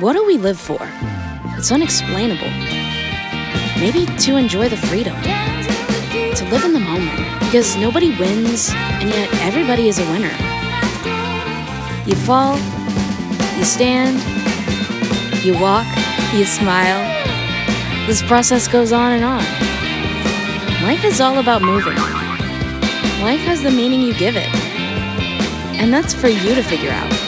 What do we live for? It's unexplainable. Maybe to enjoy the freedom, to live in the moment, because nobody wins, and yet everybody is a winner. You fall, you stand, you walk, you smile. This process goes on and on. Life is all about moving. Life has the meaning you give it. And that's for you to figure out.